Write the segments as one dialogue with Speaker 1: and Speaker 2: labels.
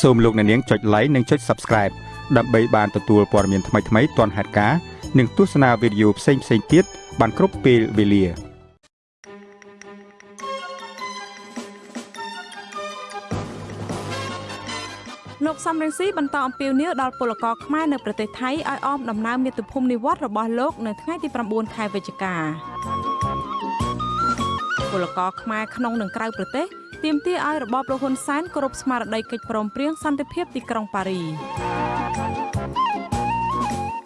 Speaker 1: សូមលោកអ្នកនាងចុច like និងចុច Subscribe ដើម្បីបានទទួលព័ត៌មានថ្មីៗទាន់ហេតុការណ៍និងទស្សនាវីដេអូផ្សេងៗទៀតបានគ្រប់ពេលវេលា
Speaker 2: លោកសំរងស៊ីបន្តអំពាវនាវដល់ពលករខ្មែរនៅប្រទេសថៃឲ្យអមដំណើរមាតុភូមិនិវត្តរបស់លោកនៅថ្ងៃទី9ខែវិច្ឆិកាពលករខ្មែរក្នុងនិងក្រៅប្រទេស ទាមទារឲ្យរបបលោកហ៊ុនសែនគោរពស្មារតីកិច្ចព្រមព្រៀងសន្តិភាពទីក្រុងប៉ារី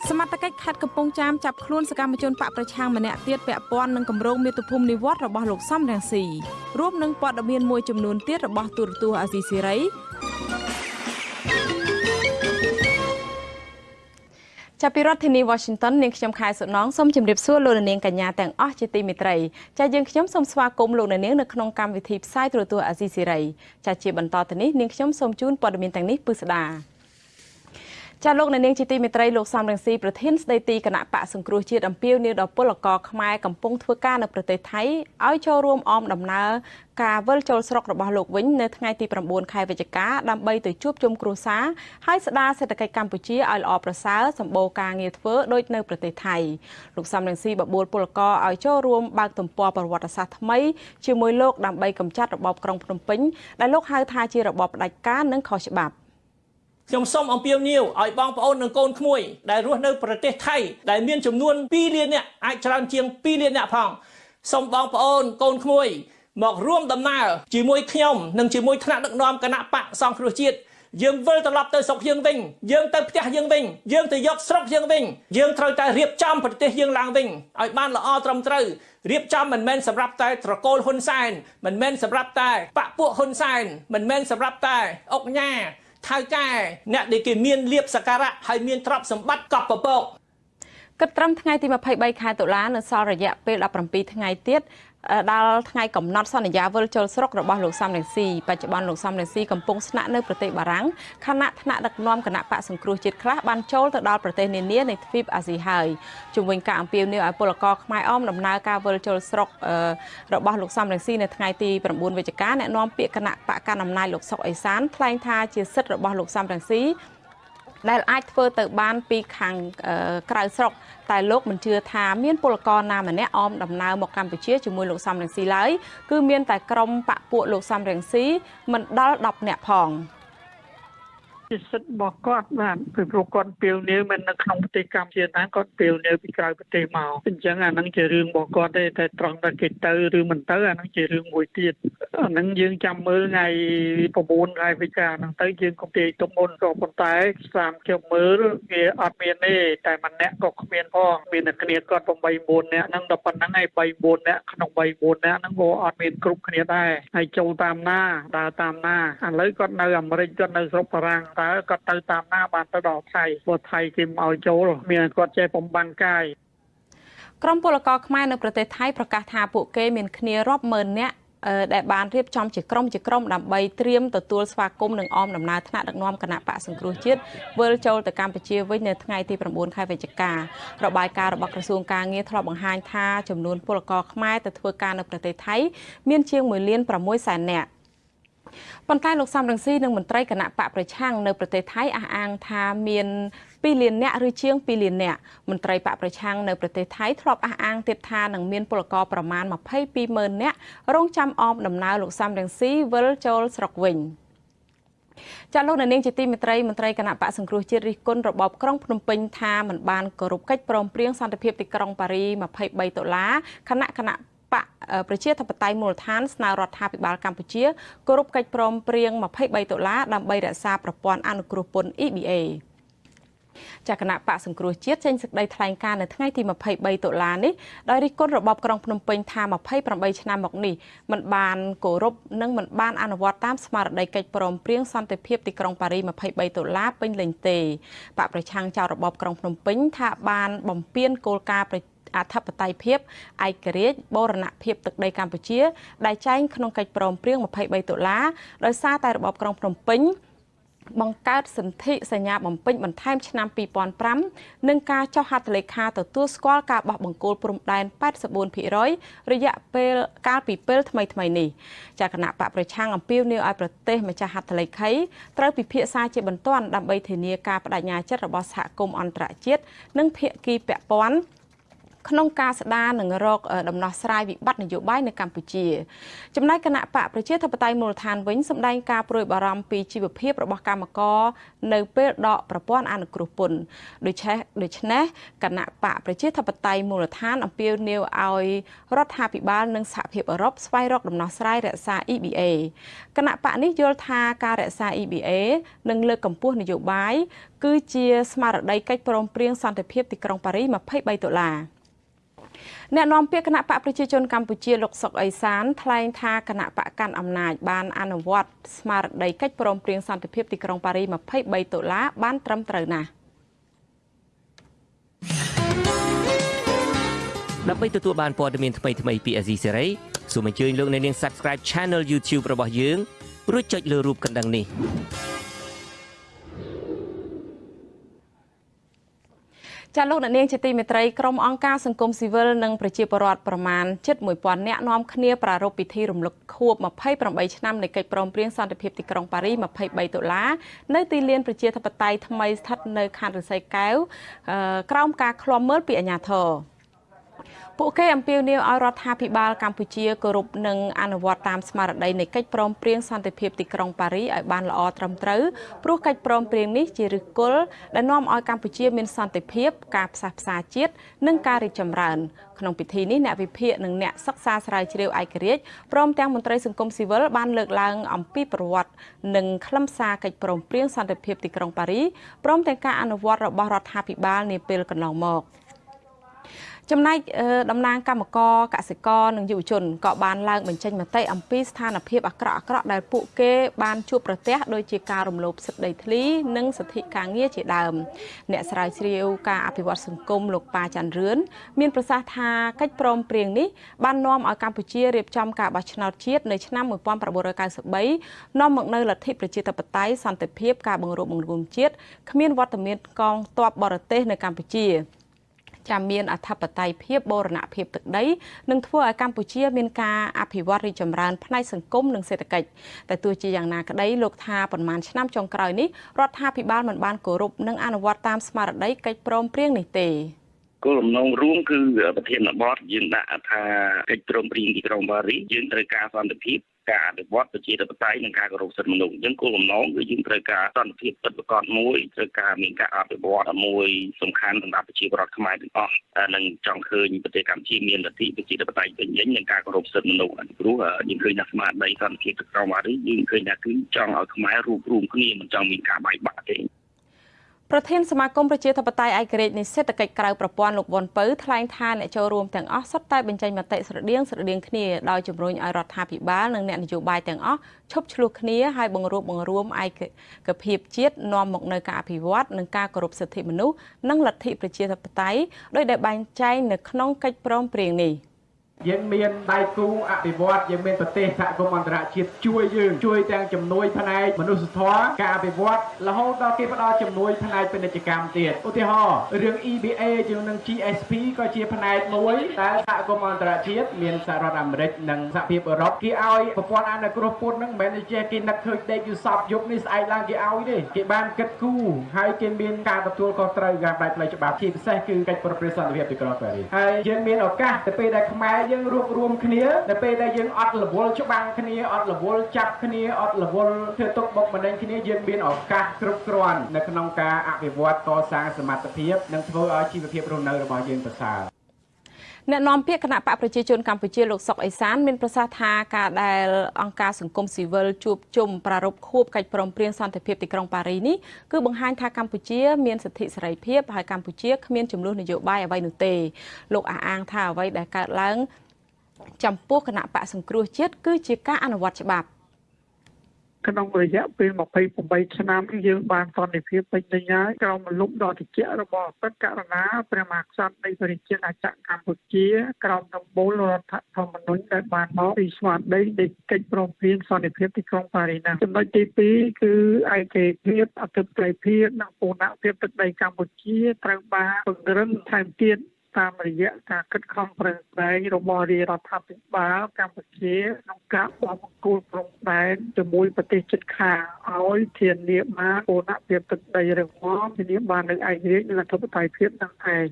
Speaker 2: សមត្ថកិច្ចខេត្តកំពង់ចាមចាប់ខ្លួនសកម្មជនបកប្រឆាំងម្នាក់ទៀតពាក់ព័ន្ធនឹងគម្រោងមាតុភូមិនិវត្តរបស់លោកសំរងស៊ីរួមនឹងព័ត៌មានមួយចំនួនទៀតរបស់ទូរទស្សន៍អាស៊ីសេរី ចាប់ពីរដ្ឋធានី Washington នាងខ្ញុំខែសុណងសូមជម្រាបសួរលោកនាងកញ្ញាទាំងអស់ជាទីមេត្រីចាយើងខ្ញុំសូមស្វាគមន៍លោកនាងនៅក្នុងកម្មវិធីផ្សាយទូរទស្សន៍អាស៊ីសេរីចាជាបន្តទៅនេះនាងខ្ញុំសូមជូនព័ត៌មានទាំងនេះពិស្ដា ចាលោកនាងជាទីមេត្រីលោកសំរងស៊ីប្រធានស្ដីទីគណៈបកសង្គ្រោះជាតិអំពាវនាវដល់ពលករខ្មែរកំពុងធ្វើការនៅប្រទេសថៃឲ្យចូលរួមអមដំណើរការវិលចូលស្រុករបស់លោកវិញនៅថ្ងៃទី9ខែវិច្ឆិកាដើម្បីទៅជួបជុំគ្រួសារហើយស្ដារសេដ្ឋកិច្ចកម្ពុជាឲ្យល្អប្រសើរសម្បូរការងារធ្វើដូចនៅប្រទេសថៃលោកសំរងស៊ីបបួលពលករឲ្យចូលរួមបើកទំព័រប្រវត្តិសាស្ត្រថ្មីជាមួយលោកដើម្បីកម្ចាត់របបក្រុងភ្នំពេញដែលលោកហៅថាជារបបផ្ដាច់ការនិងខុសច្បាប់
Speaker 3: ខ្ញុំសូមអំពាវនាវឲ្យបងប្អូននិងកូនក្មួយដែលរស់នៅប្រទេសថៃដែលមានចំនួន2លាននាក់អាចច្រើនជាង2លាននាក់ផងសូមបងប្អូនកូនក្មួយ មករួមដំណើរជាមួយខ្ញុំនិងជាមួយថ្នាក់ដឹកនាំគណៈបកសង្គ្រោះជាតិយើងវិលត្រឡប់ទៅស្រុកយើងវិញយើងទៅផ្ទះយើងវិញយើងទៅយកស្រុកយើងវិញយើងត្រូវតែរៀបចំប្រទេសយើងឡើងវិញឲ្យបានល្អត្រឹមត្រូវរៀបចំមិនមែនសម្រាប់តែត្រកូលហ៊ុនសែនមិនមែនសម្រាប់តែបពពួកហ៊ុនសែនមិនមែនសម្រាប់តែអុកញ៉ា ថៅកែអ្នកដែលគេមានលៀបសក្ការៈហើយមានទ្រព្យសម្បត្តិកប់ពពក
Speaker 2: គិតត្រឹមថ្ងៃទី23ខែតុលានៅសល់រយៈពេល17ថ្ងៃទៀត ដល់ថ្ងៃកំណត់សន្យាវិលចូលស្រុករបស់លោកសំរងស៊ីបច្ចុប្បន្នលោកសំរងស៊ីកំពុងស្នាក់នៅប្រទេសបារាំងខណៈថ្នាក់ដឹកនាំគណៈបកសង្គ្រោះជាតិខ្លះបានចូលទៅដល់ប្រទេសនានានៃទ្វីបអាស៊ីហើយជំវិញការអំពាវនាវឲ្យពលករខ្មែរអមដំណើរការវិលចូលស្រុករបស់លោកសំរងស៊ីនៅថ្ងៃទី9វិច្ឆិកាអ្នកនាំពាក្យគណៈបកកណ្ដាលអំណាចលោកសុកអេសានថ្លែងថាជាសិទ្ធិរបស់លោកសំរងស៊ី ដែលអាចធ្វើទៅបានពីខាងក្រៅស្រុកតែលោកមិនជឿថាមានពលករណាម្នាក់អមដំណើរមកកម្ពុជាជាមួយលោកសំរងស៊ីឡើយគឺមានតែក្រុមបពពួកលោកសំរងស៊ីមិនដល់10នាក់ផង
Speaker 4: ជាសិទ្ធិរបស់គាត់បាទពីព្រោះគាត់ពេលនេះមិននៅក្នុងប្រទេសកម្ពុជាណាគាត់ពេលនេះពីក្រៅប្រទេសមកអញ្ចឹងអានឹងជារឿងរបស់គាត់ទេតែត្រង់តែគេទៅឬមិនទៅអានឹងជារឿងមួយទៀតអានឹងយើងចាំមើលថ្ងៃ9ខែវិច្ឆិកាហ្នឹងទៅយើងកុំទាយទុកមុនក៏ប៉ុន្តែស្រាមខ្ញុំមើលវាអត់មានទេតែម្នាក់ក៏គ្មានផងមានតែគ្នាគាត់8 9នាក់ហ្នឹងដល់ប៉ុណ្្នឹងហើយ3 4នាក់ក្នុង3 4នាក់ហ្នឹងក៏អត់មានគ្រប់គ្នាដែរហើយចូលតាមណាដើរតាមណាឥឡូវគាត់នៅអាមេរិកគាត់នៅស្រុកបារាំងតើគាត់ទៅតាមណាបានទៅដល់ថៃព្រោះថៃគេមិនឲ្យចូលមានគាត់ចេះបំបានកាយ
Speaker 2: ក្រមពលករខ្មែរនៅប្រទេសថៃប្រកាសថាពួកគេមានគ្នារាប់ម៉ឺននាក់ដែលបានរៀបចំជាក្រុមជាក្រុមដើម្បីត្រៀមទទួលស្វាគមន៍និងអមដំណើរថ្នាក់ដឹកនាំគណៈបកសង្គ្រោះជាតិវិលចូលទៅកម្ពុជាវិញនៅថ្ងៃទី9ខែវិច្ឆិការបាយការណ៍របស់ក្រសួងការងារធ្លាប់បង្ហាញថាចំនួនពលករខ្មែរទៅធ្វើការនៅប្រទេសថៃមានជាង1លាន6សែននាក់ ប៉ុន្តែលោកសំរងស៊ីនិងមន្ត្រីគណៈបកប្រឆាំងនៅប្រទេសថៃអះអាងថាមាន2លានអ្នកឬជាង2លានអ្នកមន្ត្រីបកប្រឆាំងនៅប្រទេសថៃធ្លាប់អះអាងទៀតថានឹងមានពលករប្រមាណ22ម៉ឺនអ្នករងចាំអមដំណើរលោកសំរងស៊ីវិលចូលស្រុកវិញចាលោកនាងជាទីមេត្រីមន្ត្រីគណៈបកសង្គ្រោះជាតិរិះគន់របបក្រុងភ្នំពេញថាមិនបានគោរពកិច្ចព្រមព្រៀងសន្តិភាពទីក្រុងប៉ារី23ដុល្លារគណៈគណៈ បកប្រជាធិបតេយ្យមូលដ្ឋានស្នើរដ្ឋាភិបាលកម្ពុជាគោរពកិច្ចព្រមព្រៀង23ដុល្លារដើម្បីរក្សាប្រព័ន្ធអនុគ្រោះពន្ធ EBA ចាគណៈបកសង្គ្រោះជាតិចេញសេចក្តីថ្លែងការណ៍នៅថ្ងៃទី23តុលានេះដោយរិះគន់របបក្រុងភ្នំពេញថា28ឆ្នាំមកនេះមិនបានគោរពនិងមិនបានអនុវត្តតាមស្មារតីកិច្ចព្រមព្រៀងសន្តិភាពទីក្រុងប៉ារី23ដុល្លារពេញលេញទេបកប្រឆាំងចោលរបបក្រុងភ្នំពេញថាបានបំពេញគោលការណ៍ អធិបតេយ្យភាពឯករាជ្យបូរណភាពទឹកដីកម្ពុជា ដែលចែងក្នុងកិច្ចព្រមព្រៀង23ដុល្លារដោយសារតែរបបក្រុងភ្នំពេញបង្កើតសន្ធិសញ្ញាបំពេញបន្ថែមឆ្នាំ2005និងការចុះហត្ថលេខាទទួលស្គាល់ការបោះបង្គោលព្រំដែន84%រយៈពេលកាលពីពេលថ្មីថ្មីនេះចាគណៈបកប្រឆាំងអំពាវនាវឲ្យប្រទេសម្ចាស់ហត្ថលេខីត្រូវពិភាក្សាជាបន្ទាន់ដើម្បីធានាការបដិញ្ញាចិត្តរបស់សហគមន៍អន្តរជាតិនិងភាគីពាក់ព័ន្ធ ក្នុងការស្ដារនិងរកដំណោះស្រាយវិបត្តិនយោបាយនៅកម្ពុជាចំណែកគណៈបកប្រជាធិបតេយ្យមូលដ្ឋានវិញសម្ដែងការប្រួយបារម្ភពីជីវភាពរបស់កម្មករនៅពេលដកប្រព័ន្ធអនុគ្រោះពន្ធដូច្នេះដូច្នេះគណៈបកប្រជាធិបតេយ្យមូលដ្ឋានអំពាវនាវឲ្យរដ្ឋាភិបាលនិងសហភាពអឺរ៉ុបស្វែងរកដំណោះស្រាយរក្សា EBA គណៈបកនេះយល់ថាការរក្សា EBA និងលើកកម្ពស់នយោបាយគឺជាស្មារតីកិច្ចព្រមព្រៀងសន្តិភាពទីក្រុងប៉ារីស23ដុល្លារ អ្នកនាំពាក្យគណៈបកប្រជាជនកម្ពុជាលោកសុកអេសានថ្លែងថាគណៈបកកាន់អំណាចបានអនុវត្តស្មារតីកិច្ចព្រមព្រៀងសន្តិភាពទីក្រុងប៉ារី23ដុល្លារបានត្រឹមត្រូវណាស់
Speaker 5: ដើម្បីទទួលបានព័ត៌មានថ្មីៗពី Azizi Serai សូមអញ្ជើញលោកអ្នកនាង Subscribe Channel YouTube របស់យើងរួចចុចលើរូបកណ្ដឹងនេះ
Speaker 2: ចាលោកអ្នកនាងជាទីមេត្រីក្រុមអង្គការសង្គមស៊ីវិលនិងប្រជាពលរដ្ឋប្រមាណជិត1000នាក់នាំគ្នាប្រារព្ធពិធីរំលឹកខួប28ឆ្នាំនៃកិច្ចព្រមព្រៀងសន្តិភាពទីក្រុងប៉ារី23ដុល្លារនៅទីលានប្រជាធិបតេយ្យថ្មីស្ថិតនៅខណ្ឌរិស័យកែវក្រោមការឃ្លាំមើលពីអាជ្ញាធរ ពួកគេអំពាវនាវឲ្យរដ្ឋាភិបាលកម្ពុជាគោរពនិងអនុវត្តតាមស្មារតីនៃកិច្ចព្រមព្រៀងសន្តិភាពទីក្រុងប៉ារីឲ្យបានល្អត្រឹមត្រូវព្រោះកិច្ចព្រមព្រៀងនេះជាឫសគល់ដែលនាំឲ្យកម្ពុជាមានសន្តិភាព ការផ្សះផ្សាជាតិនិងការរីកចម្រើនក្នុងពិធីនេះអ្នកវិភាគនិងអ្នកសិក្សាស្រាវជ្រាវឯករាជ្យព្រមទាំងមន្ត្រីសង្គមស៊ីវិលបានលើកឡើងអំពីប្រវត្តិនិងខ្លឹមសារកិច្ចព្រមព្រៀងសន្តិភាពទីក្រុងប៉ារីព្រមទាំងការអនុវត្តរបស់រដ្ឋាភិបាលនាពេលកន្លងមក។ ចំណែកតំណាងគណៈកម្មការកសិករនិងយុវជនក៏បានឡើងបញ្ចេញមតិអំពីស្ថានភាពអាក្រក់អាក្រក់ដែលពួកគេបានជួបប្រទះដោយជាការរំលោភសិទ្ធិដីធ្លី និងសិទ្ធិការងារជាដើម អ្នកស្រាវជ្រាវការអភិវឌ្ឍសង្គមលោកប៉ាច័ន្ទរឿនមានប្រសាសន៍ថាកិច្ចព្រមព្រៀងនេះបាននាំឲ្យកម្ពុជារៀបចំការបោះឆ្នោតជាតិនៅឆ្នាំ1993នាំមកនូវលទ្ធិប្រជាធិបតេយ្យសន្តិភាពការបង្រួបបង្រួមជាតិគ្មានវត្តមានកងទ័ពបរទេសនៅកម្ពុជា ចាំមានអធិបតេយ្យភាពបូរណភាពទឹកដីនឹងធ្វើឲ្យកម្ពុជា មានការអភិវឌ្ឍរីកចម្រើនផ្នែកសង្គមនិងសេដ្ឋកិច្ចតែទោះជាយ៉ាងណាក្តីលោកថាប្រមាណឆ្នាំចុងក្រោយនេះរដ្ឋាភិបាលមិនបានគោរពនិងអនុវត្តតាមស្មារតីកិច្ចព្រមព្រៀងនេះទេ
Speaker 6: គោលបំណងរួមគឺប្រធានបទយើងដាក់ថាកិច្ចព្រមព្រៀងទីក្រុងប៉ារីសយើងត្រូវការសន្តិភាព ការអភិវឌ្ឍប្រជាធិបតេយ្យនិងការគោរពសិទ្ធិមនុស្សអញ្ចឹងគោលបំណងគឺយើងត្រូវការសន្តិភាពពិតប្រាកដមួយត្រូវការមានការអភិវឌ្ឍមួយសំខាន់សម្រាប់ប្រជាពលរដ្ឋខ្មែរទាំងអស់និងចង់ឃើញប្រទេសកម្ពុជាមានលទ្ធិប្រជាធិបតេយ្យពេញលេញនិងការគោរពសិទ្ធិមនុស្សព្រោះយើងឃើញថាស្មារតីសន្តិភាពទឹកក្រោមអារីយើងឃើញថាគឺចង់ឲ្យខ្មែររួបរวมគ្នាមិនចង់មានការបែកបាក់ទេ
Speaker 2: ប្រធានសមាគមប្រជាធិបតេយ្យឯករាជ្យនៃសេដ្ឋកិច្ចក្រៅប្រព័ន្ធលោកវ៉ុនពៅថ្លែងថាអ្នកចូលរួមទាំងអស់សុទ្ធតែបញ្ចេញមតិស្រដៀងស្រដៀងគ្នាដោយជំរុញឲ្យរដ្ឋាភិបាលនិងអ្នកនយោបាយទាំងអស់ឈប់ឆ្លោះគ្នាហើយបង្រួបបង្រួមឯកភាពជាតិនាំមកនៅការអភិវឌ្ឍនិងការគោរពសិទ្ធិមនុស្សនិងលទ្ធិប្រជាធិបតេយ្យដោយដែលបែងចែងនៅក្នុងកិច្ចព្រមព្រៀងនេះ។
Speaker 7: យើងមានដៃគូអភិវឌ្ឍយើងមានប្រទេសសហគមន៍អន្តរជាតិជួយយើងជួយទាំងជំនួយផ្នែកមនុស្សធម៌ការអភិវឌ្ឍរហូតដល់គេផ្ដល់ជំនួយផ្នែកពាណិជ្ជកម្មទៀតឧទាហរណ៍រឿង EBA យើងនឹង GSP ក៏ជាផ្នែកមួយដែលសហគមន៍អន្តរជាតិមានសហរដ្ឋអាមេរិកនិងសហភាពអឺរ៉ុបគេឲ្យប្រព័ន្ធអនុគ្រោះពន្ធនឹងមិនមែនជាគេនឹកឃើញដេកយូសពយប់នេះស្អែកឡើងគេឲ្យទេគេបានគិតគូរហើយគេមានការទទួលខុសត្រូវការផ្នែកផ្លូវច្បាប់ជាពិសេសគឺកិច្ចប្រព្រឹត្តសន្តិភាពទីក្រុងប៉ារីសហើយយើងមានឱកាសទៅពេលដែលខ្មែរយើងរួបរวมគ្នានៅពេលដែលយើងអត់រវល់ច្បាំងគ្នាអត់រវល់ចាប់គ្នាអត់រវល់ធ្វើទុកបុកម្នេញគ្នាយើងមានឱកាសគ្រប់គ្រាន់នៅក្នុងការអភិវឌ្ឍកសាងសមត្ថភាពនិងធ្វើឲ្យជីវភាពរស់នៅរបស់យើងប្រសើរ
Speaker 2: អ្នកនាំពាក្យគណៈបកប្រជាជនកម្ពុជាលោកសុកអេសានមានប្រសាសន៍ថាការដែលអង្គការសង្គមស៊ីវិលជួបជុំប្រារព្ធខួបកិច្ចព្រមព្រៀងសន្តិភាពទីក្រុងប៉ារីនេះគឺបង្ហាញថាកម្ពុជាមានសិទ្ធិសេរីភាពហើយកម្ពុជាគ្មានចំនួននយោបាយអ្វីនោះទេលោកអះអាងថាអ្វីដែលកើតឡើង ចំពោះគណៈបកសង្គ្រោះជាតិគឺជាការអនុវត្តច្បាប់
Speaker 4: ក្នុងរយៈពេល28ឆ្នាំយើងបានសន្តិភាពពេញលេញហើយក្រោមលំដ៏តិចរបស់ពិតករណាព្រះមហាក្សត្រនៃប្រជាជាតិអចកម្ពុជា ក្រោមដំបូលរដ្ឋធម្មនុញ្ញដែលបានមកពីស្មារតីនៃកិច្ចព្រមព្រៀងសន្តិភាពទីក្រុងប៉ារីសចំណុចទី2គឺឯកភាពអធិបតេយ្យភាពនិងពូណភាពទឹកដីកម្ពុជាត្រូវបានពង្រឹងថែមទៀត តាមរយៈការគិតខំប្រឹងប្រែងរបស់រាជរដ្ឋាភិបាលកម្ពុជាក្នុងការបោះបង្គោលព្រំដែនជាមួយប្រទេសជិតខាងឲ្យធានាបានពូណភាពទឹកដីរឹងមាំធានាបាននូវឯករាជ្យនិងអធិបតេយ្យភាពនឹងឯង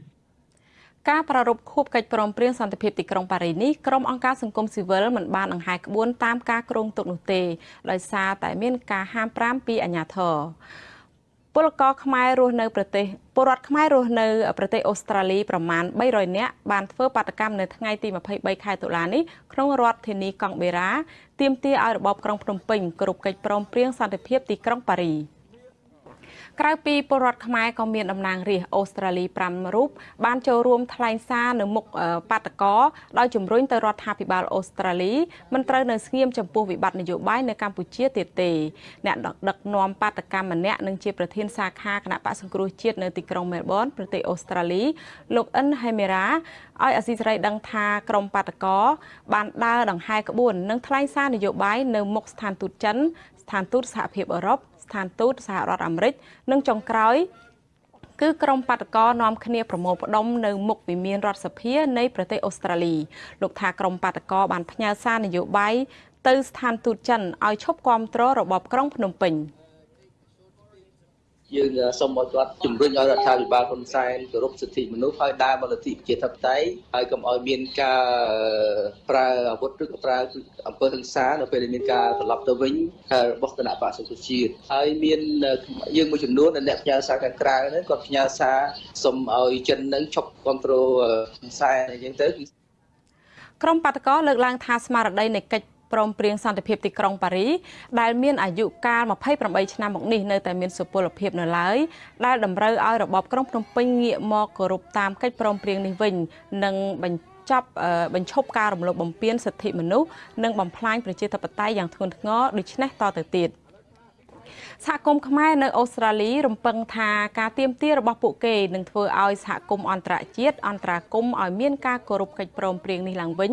Speaker 2: ការប្រារព្ធខួបកិច្ចព្រមព្រៀងសន្តិភាពទីក្រុងប៉ារីនេះក្រុមអង្គការសង្គមស៊ីវិលមិនបានដង្ហែក្បួនតាមការគ្រោងទុកនោះទេដោយសារតែមានការហាម5ពីអាជ្ញាធរ ពលករខ្មែររស់នៅប្រទេសពលរដ្ឋខ្មែររស់នៅប្រទេសអូស្ត្រាលីប្រមាណ300នាក់បានធ្វើបាតកម្មនៅថ្ងៃទី23ខែតុលានេះក្នុងរដ្ឋធានីកង់បេរ៉ាទាមទារឲ្យរបបក្រុងភ្នំពេញគោរពកិច្ចព្រមព្រៀងសន្តិភាពទីក្រុងប៉ារីស ក្រៅពីពលរដ្ឋខ្មែរក៏មានតំណាងរាស្ត្រអូស្ត្រាលី5រូបបានចូលរួមថ្លែងសារនៅមុខបាតកោដោយជំរុញទៅរដ្ឋាភិបាលអូស្ត្រាលីមិនត្រូវនៅស្ងៀមចំពោះវិបត្តិនយោបាយនៅកម្ពុជាទៀតទេអ្នកដឹកនាំបាតកម្មម្នាក់និងជាប្រធានសាខាគណៈបកសង្គ្រោះជាតិនៅទីក្រុងមែលប៊នប្រទេសអូស្ត្រាលីលោកអិនហេមេរ៉ាឲ្យអាស៊ីសេរីដឹងថាក្រុមបាតកោបានដើរដង្ហែក្បួននិងថ្លែងសារនយោបាយនៅមុខស្ថានទូតចិនស្ថានទូតសហភាពអឺរ៉ុប ស្ថានទូតសហរដ្ឋអាមេរិកនិងចុងក្រោយគឺក្រុមបាតកោនាំគ្នាប្រមូលផ្ដុំនៅមុខវិមានរដ្ឋសភានៃប្រទេសអូស្ត្រាលីលោកថាក្រុមបាតកោបានផ្ញើសារនយោបាយទៅស្ថានទូតចិនឲ្យឈប់គ្រប់គ្រងរបបក្រុងភ្នំពេញ។
Speaker 8: យើងសូមឲ្យគាត់ជំរុញឲ្យរដ្ឋាភិបាលហ៊ុនសែនគោរពសិទ្ធិមនុស្សហើយដើរមកលទ្ធិប្រជាធិបតេយ្យហើយកុំឲ្យមានការប្រើអាវុធឬក៏ប្រើអំពើហិង្សានៅពេលដែលមានការត្រឡប់ទៅវិញរបស់គណៈបក្សសង្គ្រោះជាតិហើយមានយើងមួយចំនួនអ្នកផ្ញើសារខាងក្រៅហ្នឹងគាត់ផ្ញើសារសូមឲ្យចិននឹងឈប់គ្រប់គ្រងហ៊ុនសែនអញ្ចឹងទៅ
Speaker 2: ក្រុមបាតកោលើកឡើងថាស្មារតីនៃកិច្ច ព្រមព្រៀងសន្តិភាពទីក្រុងប៉ារីដែលមានអាយុកាល28ឆ្នាំមកនេះនៅតែមានសុពលភាពនៅឡើយដែលតម្រូវឲ្យរបបក្រុងភ្នំពេញងាកមកគោរពតាមកិច្ចព្រមព្រៀងនេះវិញនិងបញ្ចប់បញ្ឈប់ការរំលោភបំពានសិទ្ធិមនុស្សនិងបំផ្លាញប្រជាធិបតេយ្យយ៉ាងធ្ងន់ធ្ងរដូច្នេះតទៅទៀត។ សហគមន៍ខ្មែរនៅអូស្ត្រាលីរំពឹងថាការទៀមទារបស់ពួកគេនឹងធ្វើឲ្យសហគមន៍អន្តរជាតិអន្តរាគមឲ្យមានការគោរពកិច្ចព្រមព្រៀងនេះឡើងវិញ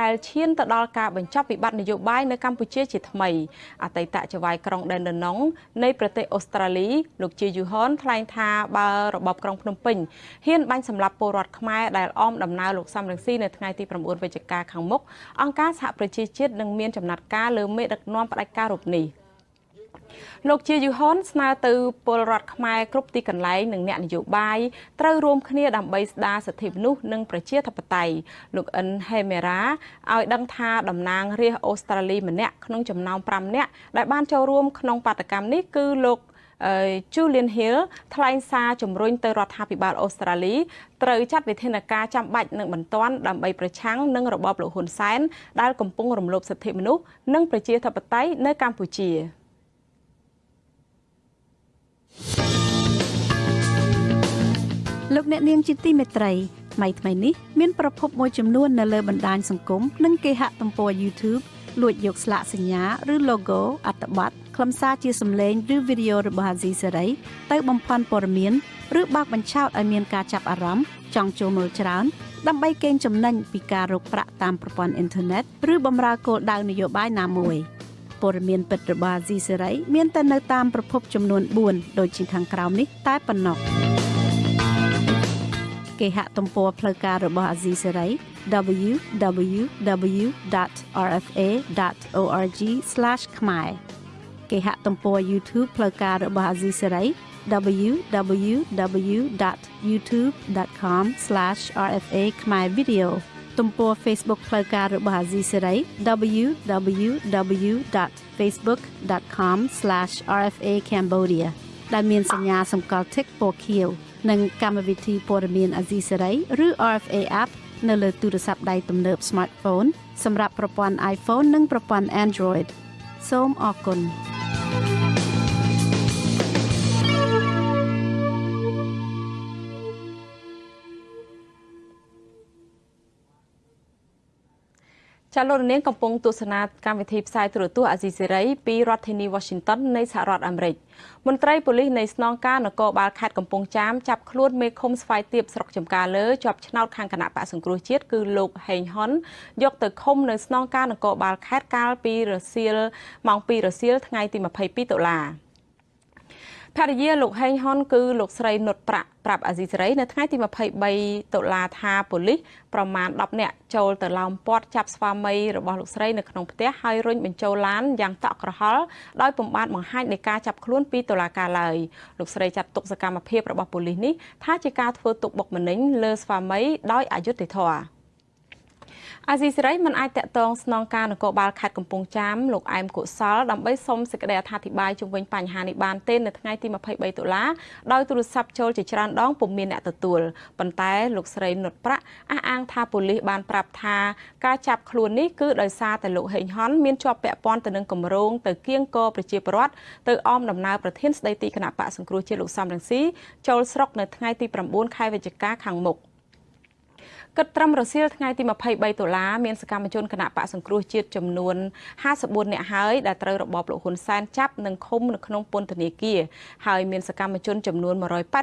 Speaker 2: ដែលឈានទៅដល់ការបញ្ចប់វិបត្តិនយោបាយនៅកម្ពុជាជាថ្មីអតីតចៅហ្វាយក្រុងដែនដណងនៃប្រទេសអូស្ត្រាលីលោកជាយូហនថ្លែងថាបើរបបក្រុងភ្នំពេញហ៊ានបាញ់សម្លាប់ពលរដ្ឋខ្មែរដែលអមដំណើរលោកសំរងស៊ីនៅថ្ងៃទី9វិច្ឆិកាខាងមុខអង្គការសហប្រជាជាតិនឹងមានចំណាត់ការលើមេដឹកនាំផ្ដាច់ការរូបនេះ។ លោកជាយូហុនស្នើទៅពលរដ្ឋខ្មែរគ្រប់ទីកន្លែងនិងអ្នកនយោបាយត្រូវរួមគ្នាដើម្បីស្ដារសិទ្ធិមនុស្សនិងប្រជាធិបតេយ្យលោកអិនហេមេរ៉ាឲ្យដឹងថាតំណាងរាស្ត្រអូស្ត្រាលីម្នាក់ក្នុងចំណោម5នាក់ដែលបានចូលរួមក្នុងបាតកម្មនេះគឺលោក Julian Hill ថ្លែងសារជំរុញទៅរដ្ឋាភិបាលអូស្ត្រាលីត្រូវចាត់វិធានការចាំបាច់និងបន្ទាន់ដើម្បីប្រឆាំងនឹងរបបលោកហ៊ុនសែនដែលកំពុងរំលោភសិទ្ធិមនុស្សនិងប្រជាធិបតេយ្យនៅកម្ពុជា។
Speaker 9: លោកអ្នកនាងជាទីមេត្រីថ្មីថ្មីនេះមានប្រភពមួយចំនួននៅលើបណ្ដាញសង្គមនិងគេហទំព័រ YouTube លួចយកស្លាកសញ្ញាឬ logo អត្ថបទខ្លឹមសារជាសម្លេងឬវីដេអូរបស់អាស៊ីសេរីទៅបំភាន់ព័ត៌មានឬបើកបញ្ឆោតឲ្យមានការចាប់អារម្មណ៍ចង់ចូលមើលច្រើនដើម្បីកេងចំណេញពីការរកប្រាក់តាមប្រព័ន្ធអ៊ីនធឺណិតឬបម្រើគោលដៅនយោបាយណាមួយព័ត៌មានពិតរបស់អាស៊ីសេរីមានតែនៅតាមប្រភពចំនួន4ដូចជាខាងក្រោមនេះតែប៉ុណ្ណោះ គេហទំព័រផ្លូវការរបស់អាស៊ីសេរី www.rfa.org/ ខ្មែរគេហទំព័រ YouTube ផ្លូវការរបស់អាស៊ីសេរី www.youtube.com/rfa ខ្មែរ video ទំព័រ Facebook ផ្លូវការរបស់អាស៊ីសេរី www.facebook.com/rfa cambodia ដែលមានសញ្ញាសម្គាល់ tick ពណ៌ខៀវ និងកម្មវិធីព័ត៌មានអាស៊ីសេរីឬ RFA app នៅលើទូរស័ព្ទដៃទំនើប smartphone សម្រាប់ប្រព័ន្ធ iPhone និងប្រព័ន្ធ Android សូមអរគុណ
Speaker 2: ចាលោកនាងកំពុងទស្សនាកម្មវិធីផ្សាយទូរទស្សន៍អាស៊ីសេរីពីរដ្ឋធានី Washington នៃសហរដ្ឋអាមេរិកមន្ត្រីប៉ូលីសនៃស្នងការនគរបាលខេត្តកំពង់ចាមចាប់ខ្លួនមេឃុំស្វាយទៀបស្រុកចំការលើជាប់ឆ្នោតខាងគណៈបកសង្គ្រោះជាតិគឺលោកហេងហ៊ុនយកទៅឃុំនៅស្នងការនគរបាលខេត្តកាលពីរសៀលម៉ោង2រសៀលថ្ងៃទី22តុលា ភរិយាលោកហេងហ៊ុនគឺលោកស្រីនុតប្រាក់ប្រាប់អាស៊ីសេរីនៅថ្ងៃទី23តុលាថាប៉ូលីសប្រមាណ10នាក់ចូលទៅឡោមព័ទ្ធចាប់ស្វាមីរបស់លោកស្រីនៅក្នុងផ្ទះហើយរុញបញ្ចូលឡានយ៉ាងតក់ក្រហល់ដោយពំបានបង្ហាញនៃការចាប់ខ្លួនពីតុលាការឡើយលោកស្រីចាត់ទុកសកម្មភាពរបស់ប៉ូលីសនេះថាជាការធ្វើទុកបុកម្នេញលើស្វាមីដោយអយុត្តិធម៌ អាស៊ីសេរីមិនអាចតាក់ទងស្នងការនគរបាលខេត្តកំពង់ចាមលោកអែមកុសលដើម្បីសុំសេចក្តីអធិប្បាយជុំវិញបញ្ហានេះបានទេនៅថ្ងៃទី23តុលាដោយទូរស័ព្ទចូលជាច្រើនដងពុំមានអ្នកទទួលប៉ុន្តែលោកស្រីនុតប្រាក់អះអាងថាប៉ូលីសបានប្រាប់ថាការចាប់ខ្លួននេះគឺដោយសារតែលោកហេងហុនមានជាប់ពាក់ព័ន្ធទៅនឹងគម្រោងទៅគៀងកប្រជាពលរដ្ឋទៅអមដំណើរប្រធានស្ដីទីគណៈបកសង្គ្រោះជាតិលោកសំរងស៊ីចូលស្រុកនៅថ្ងៃទី9ខែវិច្ឆិកាខាងមុខ គិតត្រឹមរសៀលថ្ងៃទី23ដុល្លារមានសកម្មជនគណៈបកសង្គ្រោះជាតិចំនួន54នាក់ហើយដែលត្រូវរបបលោកហ៊ុនសែនចាប់និងឃុំនៅក្នុងពន្ធនាគារហើយមានសកម្មជនចំនួន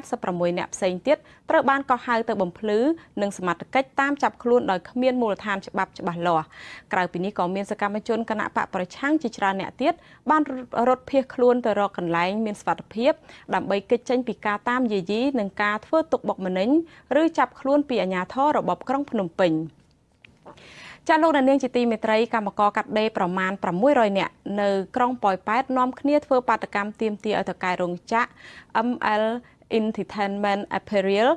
Speaker 2: 186នាក់ផ្សេងទៀតត្រូវបានកោះហៅទៅបំភ្លឺនិងសមត្ថកិច្ចតាមចាប់ខ្លួនដោយគ្មានមូលដ្ឋានច្បាប់ច្បាស់លាស់ក្រៅពីនេះក៏មានសកម្មជនគណៈបកប្រឆាំងជាច្រើនអ្នកទៀតបានរត់ភៀសខ្លួនទៅរកកន្លែងមានសុវត្ថិភាពដើម្បីគេចចេញពីការតាមយាយីនិងការធ្វើទុកបុកម្នេញឬចាប់ខ្លួនពីអាជ្ញាធររបបក្រុងភ្នំពេញចាលោកនាងជាទីមេត្រីកម្មករកាត់ដេរប្រមាណ600នាក់នៅក្រុងប៉ោយប៉ែតនាំគ្នាធ្វើបាតកម្មទាមទារឲ្យតកែរោងចក្រ ML Entertainment Apparel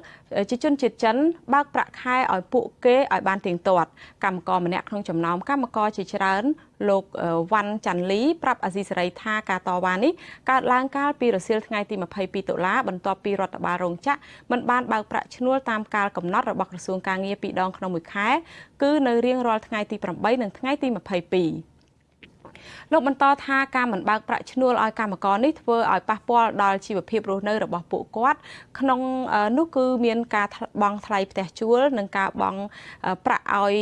Speaker 2: ជាជនជាតិចិនបើកប្រាក់ខែឲ្យពួកគេឲ្យបានទៀងទាត់កម្មករម្នាក់ក្នុងចំណោមកម្មករជាច្រើន លោកវ៉ាន់ចាន់លីប្រាប់អាស៊ីសេរីថាការតវ៉ានេះកើតឡើងកាលពីរសៀលថ្ងៃទី22តុលាបន្ទាប់ពីរដ្ឋបាលរោងចក្រមិនបានបើកប្រាក់ឈ្នួលតាមកាលកំណត់របស់ក្រសួងការងារពីរដងក្នុងមួយខែគឺនៅរៀងរាល់ថ្ងៃទី8និងថ្ងៃទី22 លោកបន្តថាការមិនបើកប្រាក់ឈ្នួលឲ្យកម្មករនេះធ្វើឲ្យប៉ះពាល់ដល់ជីវភាពរស់នៅរបស់ពួកគាត់ក្នុងនោះគឺមានការបង់ថ្លៃផ្ទះជួល និងការបង់ប្រាក់ឲ្យ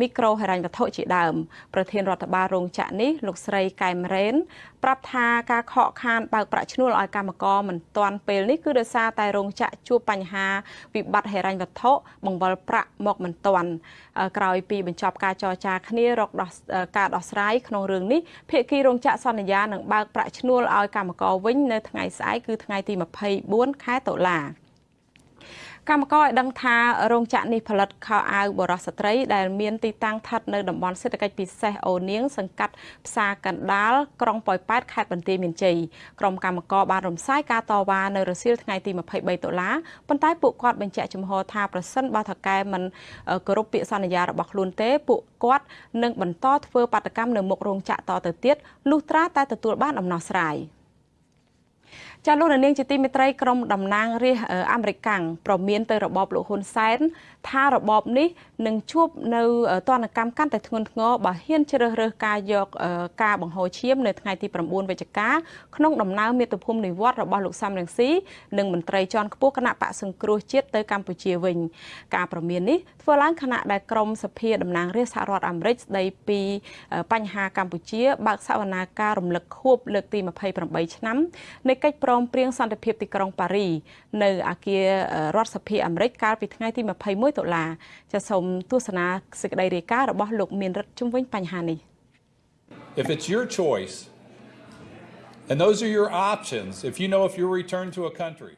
Speaker 2: មីក្រូហិរញ្ញវត្ថុជាដើម ប្រធានរដ្ឋបាលរោងចក្រនេះលោកស្រីកែមរ៉េនប្រាប់ថាការខកខានបើកប្រាក់ឈ្នួលឲ្យកម្មករមិនទាន់ពេលនេះគឺដោយសារតែរោងចក្រជួបបញ្ហាវិបត្តិហិរញ្ញវត្ថុបង្វិលប្រាក់មកមិនទាន់ក្រោយពីបញ្ចប់ការចរចាគ្នារកដោះការដោះស្រាយក្នុងរឿងនេះភាគីរោងចក្រសន្យានឹងបើកប្រាក់ឈ្នួលឲ្យកម្មករវិញនៅថ្ងៃស្អែកគឺថ្ងៃទី24ខែតុលា កម្មករឲ្យដឹងថារោងចក្រនេះផលិតខោអាវបរោះស្ត្រី ដែលមានទីតាំងស្ថិតនៅតំបន់សេដ្ឋកិច្ចពិសេសអូនៀងសង្កាត់ផ្សារកណ្ដាលក្រុងប៉ោយប៉ែតខេត្តបន្ទាយមានជ័យក្រុមកម្មករបានរំសាយការតវ៉ានៅរសៀលថ្ងៃទី23តុលាប៉ុន្តែពួកគាត់បញ្ជាក់ចំហថាប្រសិនបើថកែមិនគោរពពាក្យសន្យារបស់ខ្លួនទេពួកគាត់នឹងបន្តធ្វើបាតកម្មនៅមុខរោងចក្រតទៅទៀតលុះត្រាតែទទួលបានដំណោះស្រាយ។ ចាលោកនាងជាទីមេត្រីក្រុមតំណាងរាស្ត្រអាមេរិកាំងប្រមានទៅរបបលោកហ៊ុនសែនថារបបនេះនឹងជួបនៅទណ្ឌកម្មកាន់តែធ្ងន់ធ្ងរបើហ៊ានជ្រើសរើសការយកការបង្ហូរឈាមនៅថ្ងៃទី9វិច្ឆិកាក្នុងដំណើរមាតុភូមិនិវត្តរបស់លោកសំរងស៊ីនិងមន្ត្រីជាន់ខ្ពស់គណៈបកសង្គ្រោះជាតិទៅកម្ពុជាវិញ ការប្រមាននេះធ្វើឡើងខណៈដែលក្រមសភាតំណាងរាស្ត្រសហរដ្ឋអាមេរិកស្ដីពីបញ្ហាកម្ពុជាបើកសវនាការរំលឹកខួបលើកទី28ឆ្នាំនៃកិច្ចព្រមព្រៀងសន្តិភាពទីក្រុងប៉ារីនៅអាគាររដ្ឋសភាអាមេរិកកាលពីថ្ងៃទី21តុលាចាសូមទស្សនាសេចក្តីរាយការណ៍របស់លោកមានរិទ្ធជុំវិញបញ្ហានេះ
Speaker 10: If it's your choice and those are your options if you know if you return to a country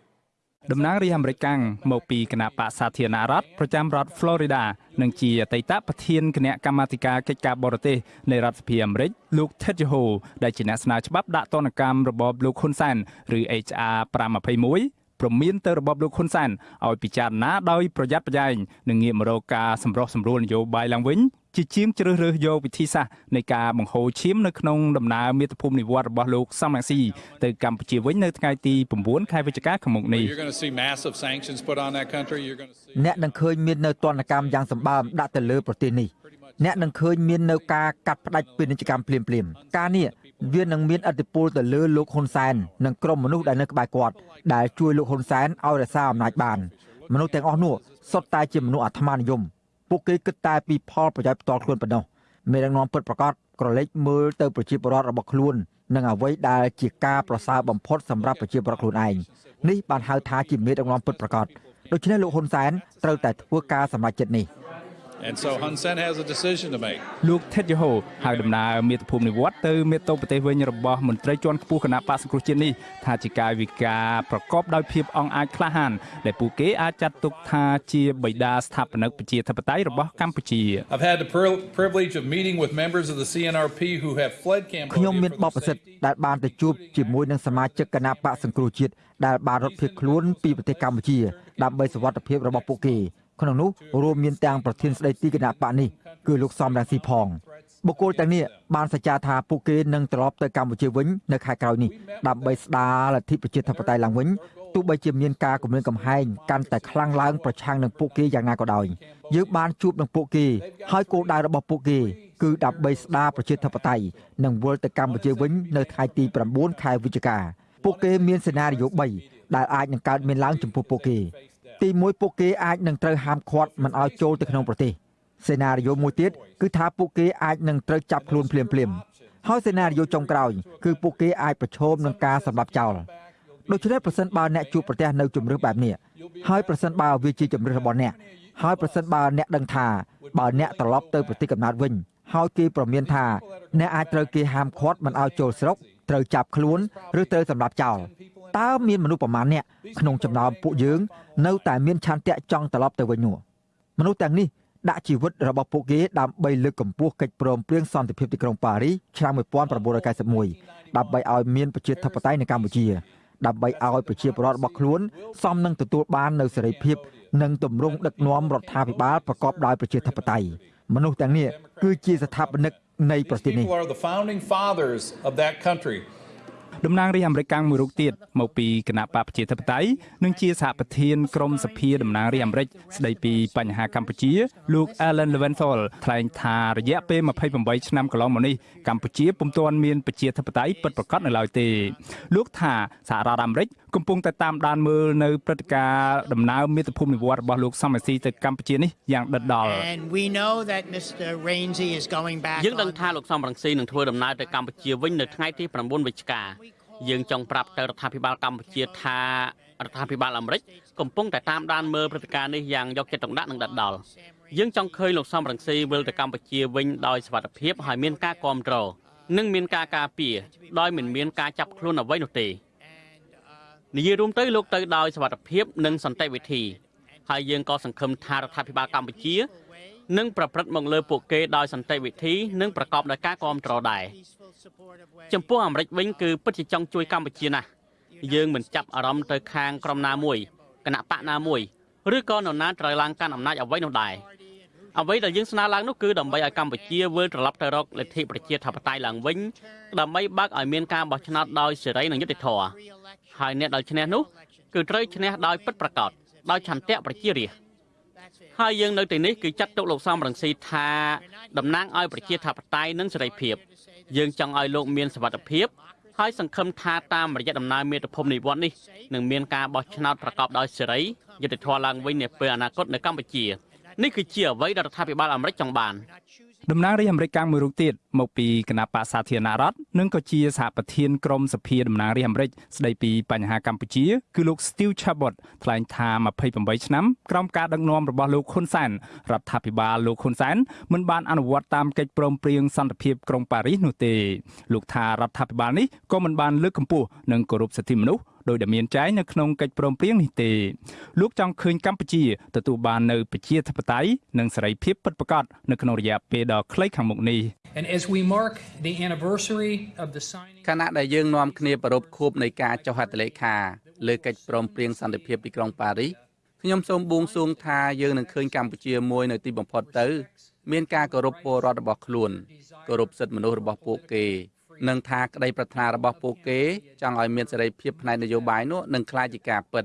Speaker 1: តំណាងរាជអាមេរិកកាំងមកពីគណៈបកសាធារណរដ្ឋប្រចាំរដ្ឋ Florida និងជាអតីតប្រធានគណៈកម្មាធិការកិច្ចការបរទេសនៃរដ្ឋសភាអាមេរិកលោក Ted Yoho ដែលជាអ្នកស្នើច្បាប់ដាក់ទណ្ឌកម្មរបបលោកហ៊ុនសែនឬ HR 521 ព្រមានទៅរបបលោកហ៊ុនសែនឲ្យពិចារណាដោយប្រយ័ត្នប្រយែងនិងងាកមករកការសម្រុះសម្រួលនយោបាយឡើងវិញជាជាងជ្រើសរើសយកវិធីសាស្ត្រនៃការបង្ហូរឈាមនៅក្នុងដំណើរមាតុភូមិនិវត្តរបស់លោកសំរងស៊ីទៅកម្ពុជាវិញនៅថ្ងៃទី9ខែវិច្ឆិកាខាងមុខនេះ
Speaker 11: អ្នកនឹងឃើញមាននៅទណ្ឌកម្មយ៉ាងសម្បើមដាក់ទៅលើប្រទេសនេះ អ្នកនឹងឃើញមាននៅការកាត់ផ្តាច់ពាណិជ្ជកម្មភ្លាមៗការនេះវានឹងមានឥទ្ធិពលទៅលើលោកហ៊ុនសែននិងក្រុមមនុស្សដែលនៅក្បែរគាត់ដែលជួយលោកហ៊ុនសែនឲ្យរក្សាអំណាចបានមនុស្សទាំងអស់នោះសុទ្ធតែជាមនុស្សអាត្មានិយមពួកគេគិតតែពីផលប្រយោជន៍ផ្ទាល់ខ្លួនប៉ុណ្ណោះមេដឹកនាំពិតប្រាកដក្រឡេកមើលទៅប្រជាពលរដ្ឋរបស់ខ្លួននិងអ្វីដែលជាការប្រសើរបំផុតសម្រាប់ប្រជាពលរដ្ឋខ្លួនឯងនេះបានហៅថាជាមេដឹកនាំពិតប្រាកដដូច្នេះលោកហ៊ុនសែនត្រូវតែធ្វើការសម្រេចចិត្តនេះ
Speaker 10: And so Hun Sen has a decision to make.
Speaker 1: លោកថេតយូហូហើយដំណើរមាតុភូមិនិវត្តទៅមាតុប្រទេសវិញរបស់មន្ត្រីជាន់ខ្ពស់គណៈបក្សសង្គ្រោះជាតិនេះថាជាកាយវិការប្រកបដោយភាពអង់អាចក្លាហានដែលពួកគេអាចចាត់ទុកថាជាបិតាស្ថាបនិកប្រជាធិបតេយ្យរបស់កម្ពុជា
Speaker 10: I've had the privilege of meeting with members of the CNRP who have fled Cambodia.
Speaker 11: ខ្ញុំមានបបិសិទ្ធដែលបានទៅជួបជាមួយនឹងសមាជិកគណៈបក្សសង្គ្រោះជាតិដែលបានរត់ភៀសខ្លួនពីប្រទេសកម្ពុជាដើម្បីសុវត្ថិភាពរបស់ពួកគេ ក្នុងនោះរួមមានទាំងប្រធានស្ដីទីគណៈបកនេះគឺលោកសំរងស៊ីផងបុគ្គលទាំងនេះបានសច្ចាថាពួកគេនឹងត្រឡប់ទៅកម្ពុជាវិញនៅខែក្រោយនេះដើម្បីស្ដារលទ្ធិប្រជាធិបតេយ្យឡើងវិញទោះបីជាមានការគម្រាមកំហែងកាន់តែខ្លាំងឡើងប្រឆាំងនឹងពួកគេយ៉ាងណាក៏ដោយយើងបានជួបនឹងពួកគេហើយគោលដៅរបស់ពួកគេគឺដើម្បីស្ដារប្រជាធិបតេយ្យនិងវិលទៅកម្ពុជាវិញនៅថ្ងៃទី9ខែវិច្ឆិកាពួកគេមានសេណារីយ៉ូ3ដែលអាចនឹងកើតមានឡើងចំពោះពួកគេ ទី1ពួកគេអាចនឹងត្រូវហាមឃាត់មិនឲ្យចូលទៅក្នុងប្រទេសសេណារីយ៉ូមួយទៀតគឺថាពួកគេអាចនឹងត្រូវចាប់ខ្លួនភ្លាមភ្លាមហើយសេណារីយ៉ូចុងក្រោយគឺពួកគេអាចប្រឈមនឹងការសម្លាប់ចោលដូច្នេះប្រសិនបើអ្នកជួបប្រទះនៅជំរឿសបែបនេះហើយប្រសិនបើវាជាជំរឿសរបស់អ្នកហើយប្រសិនបើអ្នកដឹងថាបើអ្នកត្រឡប់ទៅប្រទេសកំណើតវិញហើយគេប្រមានថាអ្នកអាចត្រូវគេហាមឃាត់មិនឲ្យចូលស្រុកត្រូវចាប់ខ្លួនឬត្រូវសម្លាប់ចោល តើមានមនុស្សប្រមាណអ្នកក្នុងចំណោមពួកយើង នៅតែមានឆន្ទៈចង់ត្រឡប់ទៅវិញនោះមនុស្សទាំងនេះដាក់ជីវិតរបស់ពួកគេដើម្បីលើកកម្ពស់កិច្ចព្រមព្រៀងសន្តិភាពទីក្រុងប៉ារីសឆ្នាំ1991ដើម្បីឲ្យមានប្រជាធិបតេយ្យនៅកម្ពុជាដើម្បីឲ្យប្រជាពលរដ្ឋរបស់ខ្លួនសមនឹងទទួលបាននូវសេរីភាពនិងទម្រង់ដឹកនាំរដ្ឋាភិបាលប្រកបដោយប្រជាធិបតេយ្យមនុស្សទាំងនេះគឺជាស្ថាបនិកនៃប្រទេសនេះ
Speaker 1: តំណាងរាជអាមេរិកកាំងមួយរូបទៀតមកពីគណៈបកប្រជាធិបតេយ្យនិងជាសហប្រធានក្រុមសភាតំណាងរាជអាមេរិកស្ដីពីបញ្ហាកម្ពុជាលោក Alan Leventhal ថ្លែងថារយៈពេល28ឆ្នាំកន្លងមកនេះកម្ពុជាពុំទាន់មានប្រជាធិបតេយ្យពិតប្រាកដនៅឡើយទេ លោកថាសហរដ្ឋអាមេរិកកំពុងតែតាមដានមើលនៅព្រឹត្តិការណ៍ដំណើរមាតុភូមិនិវត្តរបស់លោកសំរងស៊ីទៅកម្ពុជានេះយ៉ាងដិតដល់
Speaker 12: យើងដឹងថាលោកសំរងស៊ីនឹងធ្វើដំណើរទៅកម្ពុជាវិញនៅថ្ងៃទី9វិច្ឆិកា យើងចង់ប្រាប់ទៅរដ្ឋាភិបាលកម្ពុជាថារដ្ឋាភិបាលអាមេរិកកំពុងតែតាមដានមើលព្រឹត្តិការណ៍នេះយ៉ាងយកចិត្តទុកដាក់និងដិតដល់យើងចង់ឃើញលោកសំរងស៊ីវិលទៅកម្ពុជាវិញដោយសុវត្ថិភាពហើយមានការគ្រប់គ្រងនិងមានការការពារដោយមិនមានការចាប់ខ្លួនអ្វីនោះទេនិយាយរួមទៅលោកទៅដោយសុវត្ថិភាពនិងសន្តិវិធីហើយយើងក៏សង្ឃឹមថារដ្ឋាភិបាលកម្ពុជា នឹងប្រព្រឹត្តមកលើពួកគេដោយសន្តិវិធីនិងប្រកបដោយការគ្រប់គ្រងដែរចំពោះអាមេរិកវិញគឺពិតជាចង់ជួយកម្ពុជាណាស់យើងមិនចាប់អារម្មណ៍ទៅខាងក្រុមណាមួយគណៈបកណាមួយឬក៏នរណាត្រូវឡើងកាន់អំណាចអ្វីនោះដែរអ្វីដែលយើងស្នើឡើងនោះគឺដើម្បីឲ្យកម្ពុជាវិលត្រឡប់ទៅរកលទ្ធិប្រជាធិបតេយ្យឡើងវិញដើម្បីបើកឲ្យមានការបោះឆ្នោតដោយសេរីនិងយុត្តិធម៌ហើយអ្នកដែលឈ្នះនោះគឺត្រូវឈ្នះដោយពិតប្រាកដដោយឆន្ទៈប្រជារាស្ត្រ ហើយយើងនៅទីនេះគឺចាត់ទុកលោកសំរងស៊ីថាតំណាងឲ្យប្រជាធិបតេយ្យនិងសេរីភាព យើងចង់ឲ្យលោកមានសវត្ថភាពហើយសង្ឃឹមថាតាមរយៈដំណើរមាតុភូមិនិវត្តន៍នេះនឹងមានការបោះឆ្នោតប្រកបដោយសេរីយុត្តិធម៌ឡើងវិញនាពេលអនាគតនៅកម្ពុជានេះគឺជាអ្វីដែលរដ្ឋាភិបាលអាមេរិកចង់បាន
Speaker 1: តំណាងរាជអាមេរិកកាំងមួយរូបទៀតមកពីគណៈបកសាធារណរដ្ឋនិងក៏ជាសហប្រធានក្រុមសភាតំណាងរាជអាមេរិកស្ដីពីបញ្ហាកម្ពុជាគឺលោក Steve Chabot ថ្លែងថា28ឆ្នាំក្រោមការដឹកនាំរបស់លោកហ៊ុនសែនរដ្ឋាភិបាលលោកហ៊ុនសែនមិនបានអនុវត្តតាមកិច្ចព្រមព្រៀងសន្តិភាពក្រុងប៉ារីសនោះទេលោកថារដ្ឋាភិបាលនេះក៏មិនបានលើកកម្ពស់និងគោរពសិទ្ធិមនុស្ស ដោយដែលមានចែងនៅក្នុងកិច្ចព្រមព្រៀងនេះទេលោកចង់ឃើញកម្ពុជាទទួលបាននៅប្រជាធិបតេយ្យនិងសេរីភាពពិតប្រាកដនៅក្នុងរយៈពេលដ៏ខ្លីខាងមុខនេះ
Speaker 13: And as we mark the anniversary of the signing
Speaker 14: ខណៈដែលយើងនាំគ្នាប្រពខួបនៃការចុះហត្ថលេខាលើកិច្ចព្រមព្រៀងសន្តិភាពទីក្រុងប៉ារីសខ្ញុំសូមបួងសួងថាយើងនឹងឃើញកម្ពុជាមួយនៅទីបំផុតទៅ មានការគោរពពលរដ្ឋរបស់ខ្លួនគោរពសិទ្ធិមនុស្សរបស់ពួកគេ និងថាក្តីប្រាថ្នារបស់ពួកគេចង់ឲ្យមានសេរីភាពផ្នែកនយោបាយនោះនឹងក្លាយជាការពិត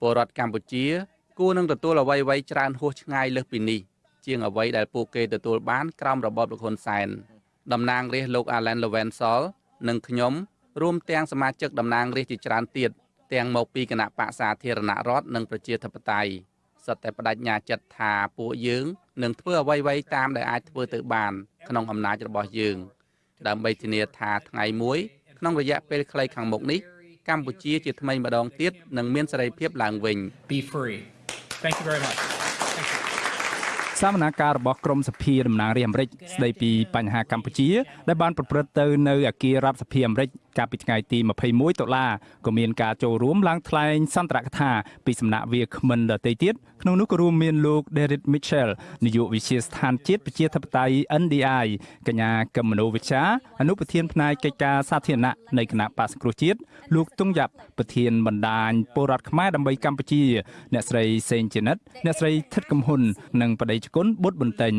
Speaker 14: ពលរដ្ឋកម្ពុជាគួរនឹងទទួលអ្វីៗច្រើនហួសឆ្ងាយលើសពីនេះជាងអ្វីដែលពួកគេទទួលបានក្រោមរបបលោកហ៊ុនសែនតំណាងរាស្ត្រលោក Alan Levensol និងខ្ញុំរួមទាំងសមាជិកតំណាងរាស្ត្រជាច្រើនទៀតទាំងមកពីគណៈបកសាធារណរដ្ឋនិងប្រជាធិបតេយ្យសុទ្ធតែបដិញ្ញាចិត្តថាពួកយើងនឹងធ្វើអ្វីៗតាមដែលអាចធ្វើទៅបានក្នុងអំណាចរបស់យើង ដើម្បីធានាថាថ្ងៃមួយក្នុងរយៈពេលខ្លីខាងមុខនេះកម្ពុជាជាថ្មីម្ដងទៀតនឹងមានសេរីភាពឡើងវិញ
Speaker 13: Be free. Thank you very much.
Speaker 1: សវនាការរបស់ក្រមសភាតំណាងរាស្ត្រអាមេរិកស្ដីពីបញ្ហាកម្ពុជា ដែលបានប្រព្រឹត្តទៅនៅអគាររដ្ឋសភាអាមេរិកកាលពីថ្ងៃទី21តុលាក៏មានការចូលរួមឡើងថ្លែងសន្ទរកថាពីសំណាក់វាគ្មិនដទៃទៀតក្នុងនោះក៏រួមមានលោក Derek Mitchell នាយកវិទ្យាស្ថានជាតិប្រជាធិបតេយ្យ NDI កញ្ញាកឹមមនោវិជ្ជាអនុប្រធានផ្នែកកិច្ចការសាធារណៈនៃគណៈបក្សសង្គ្រោះជាតិលោកតុងយ៉ាប់ប្រធានបណ្ដាញពលរដ្ឋខ្មែរដើម្បីកម្ពុជា អ្នកស្រីសេងជានិតអ្នកស្រីថិតកំហ៊ុននិងបដិជគុណបុត្របន្ទិញ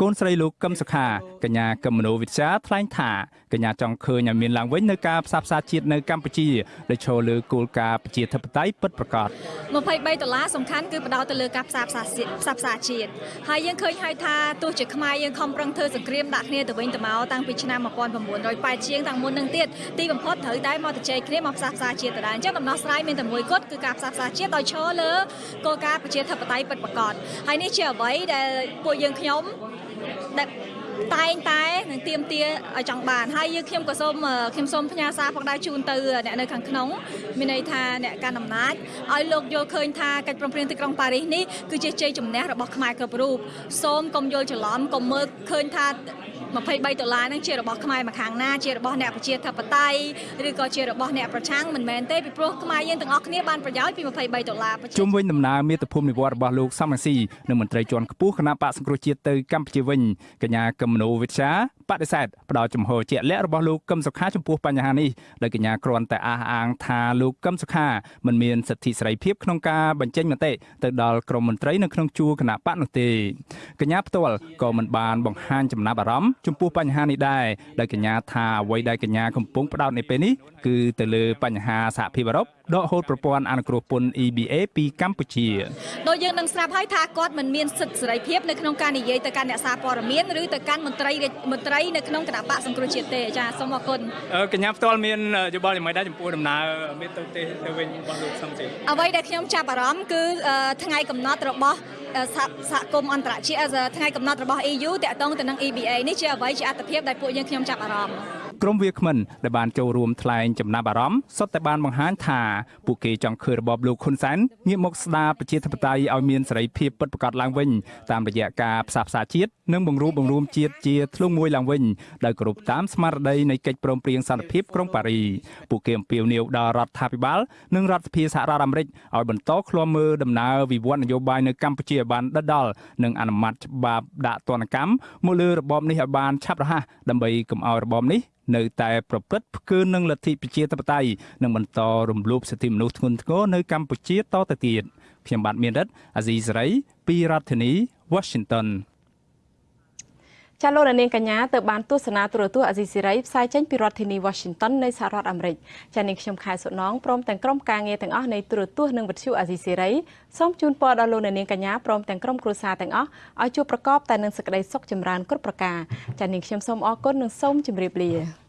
Speaker 1: កូនស្រីលោកកឹមសុខាកញ្ញាកឹមមនោវិជ្ជាថ្លែងថាកញ្ញាចង់ឃើញឲ្យមានឡើងវិញនៅការផ្សះផ្សាជាតិនៅកម្ពុជាដែលឈរលើគោលការណ៍ប្រជាធិបតេយ្យពិតប្រាកដ
Speaker 15: 23ដុល្លារសំខាន់គឺបដោតទៅលើការផ្សះផ្សាជាតិផ្សះផ្សាជាតិហើយយើងឃើញហើយថាទោះជាខ្មែរយើងខំប្រឹងធ្វើសង្គ្រាមដាក់គ្នាទៅវិញទៅមកតាំងពីឆ្នាំ1980ជាងតាំងមុននឹងទៀតទីបំផុតត្រូវតែមកទៅជ័យគ្នាមកផ្សះផ្សាជាតិដដែលអញ្ចឹងដំណោះស្រាយមានតែមួយគត់គឺការផ្សះផ្សាជាតិដោយឈរលើគោលការណ៍ប្រជាធិបតេយ្យពិតប្រាកដហើយនេះជាអ្វីដែលពួកយើងខ្ញុំ ដែល តែងតែនឹងទៀមទាឲ្យចង់បានហើយយើងខ្ញុំក៏សូមខ្ញុំសូមផ្ញើសារផងដែរជូនទៅអ្នកនៅខាងក្នុងមានន័យថាអ្នកកាន់អំណាចឲ្យលោកយល់ឃើញថាកិច្ចព្រមព្រៀងទីក្រុងប៉ារីសនេះគឺជាជ័យជំនះរបស់ខ្មែរគ្រប់រូបសូមកុំយល់ច្រឡំកុំមើលឃើញថា23ដុល្លារហ្នឹងជារបស់ខ្មែរមកខាងណាជារបស់អ្នកប្រជាធិបតេយ្យឬក៏ជារបស់អ្នកប្រឆាំងមិនមែនទេពីព្រោះខ្មែរយើងទាំងអស់គ្នាបានប្រយោជន៍ពី23ដុល្លារ
Speaker 1: ជុំវិញដំណើរមាតុភូមិនិវត្តរបស់លោកសំរងស៊ីនិងមន្ត្រីជាន់ខ្ពស់គណៈបកសង្គ្រោះជាតិទៅកម្ពុជាវិញកញ្ញាកឹមមនោវិជ្ជាបដិសេធផ្ដល់ចំហជាក់លាក់របស់លោកកឹមសុខាចំពោះបញ្ហានេះដោយកញ្ញាគ្រាន់តែអះអាងថាលោកកឹមសុខាមិនមានសិទ្ធិសេរីភាពក្នុងការបញ្ចេញមតិទៅដល់ក្រមមន្ត្រីនៅក្នុងជួរគណៈបកនោះទេកញ្ញាផ្ទាល់ក៏មិនបានបង្ហាញចំណាប់អារម្មណ៍ចំពោះបញ្ហានេះដែរដោយកញ្ញាថាអ្វីដែលកញ្ញាកំពុងផ្ដោតនៅពេលនេះ គឺទៅលើបញ្ហាសហភាពអឺរ៉ុបដកហូតប្រព័ន្ធអនុគ្រោះពន្ធ EBA ពីកម្ពុជា
Speaker 15: ដោយយើងនឹងស្រាប់ហើយថាគាត់មិនមានសិទ្ធិសេរីភាពនៅក្នុងការនិយាយទៅកាន់អ្នកសារព័ត៌មានឬទៅកាន់មន្ត្រីមន្ត្រីនៅក្នុងគណៈបកសង្គ្រោះជាតិទេចាសូមអរគុណ
Speaker 1: កញ្ញាផ្ទាល់មានយោបល់យ៉ាងម៉េចដែរចំពោះដំណើរមានទៅទេទៅវិញរបស់លោកសំជី
Speaker 15: អ្វីដែលខ្ញុំចាប់អារម្មណ៍គឺថ្ងៃកំណត់របស់សហគមន៍អន្តរជាតិថ្ងៃកំណត់របស់ EU តាក់ទងទៅនឹង EBA នេះជាអ្វីជាអត្ថភាពដែលពួកយើងខ្ញុំចាប់អារម្មណ៍
Speaker 1: ក្រុមវាគ្មិនដែលបានចូលរួមថ្លែងចំណាប់អារម្មណ៍សុទ្ធតែបានបង្ហាញថាពួកគេចង់ឃើញរបបលោកហ៊ុនសែនងាកមកស្ដារប្រជាធិបតេយ្យឲ្យមានសេរីភាពពិតប្រាកដឡើងវិញតាមរយៈការផ្សះផ្សាជាតិនិងបង្រួបបង្រួមជាតិជាធ្លុងមួយឡើងវិញដោយគោរពតាមស្មារតីនៃកិច្ចព្រមព្រៀងសន្តិភាពក្រុងប៉ារីពួកគេអំពាវនាវដល់រដ្ឋាភិបាលនិងរដ្ឋសភាសហរដ្ឋអាមេរិកឲ្យបន្តឃ្លាំមើលដំណើរវិវត្តនយោបាយនៅកម្ពុជាឲ្យបានដិតដល់និងអនុម័តច្បាប់ដាក់ទណ្ឌកម្មមកលើរបបនេះឲ្យបានឆាប់រហ័សដើម្បីកុំឲ្យរបបនេះ នៅតែប្រព្រឹត្តផ្កើនឹងលទ្ធិប្រជាធិបតេយ្យនិងបន្តរំលោភសិទ្ធិមនុស្សធ្ងន់ធ្ងរនៅកម្ពុជាតទៅទៀតខ្ញុំបាទមានរិទ្ធអាស៊ីសេរីពីរដ្ឋធានី Washington
Speaker 2: ចាលោកនាងកញ្ញាទៅបានទស្សនាទូរទស្សន៍អាស៊ីសេរីផ្សាយចេញពីរដ្ឋធានី Washington នៃសហរដ្ឋអាមេរិកចានាងខ្ញុំខែសុណងព្រមទាំងក្រុមការងារទាំងអស់នៃទូរទស្សន៍និងវិទ្យុអាស៊ីសេរីសូមជូនពរដល់លោកនាងកញ្ញាព្រមទាំងក្រុមគ្រួសារទាំងអស់ឲ្យជួបប្រកបតែនឹងសេចក្តីសុខចម្រើនគ្រប់ប្រការចានាងខ្ញុំសូមអរគុណនិងសូមជម្រាបលា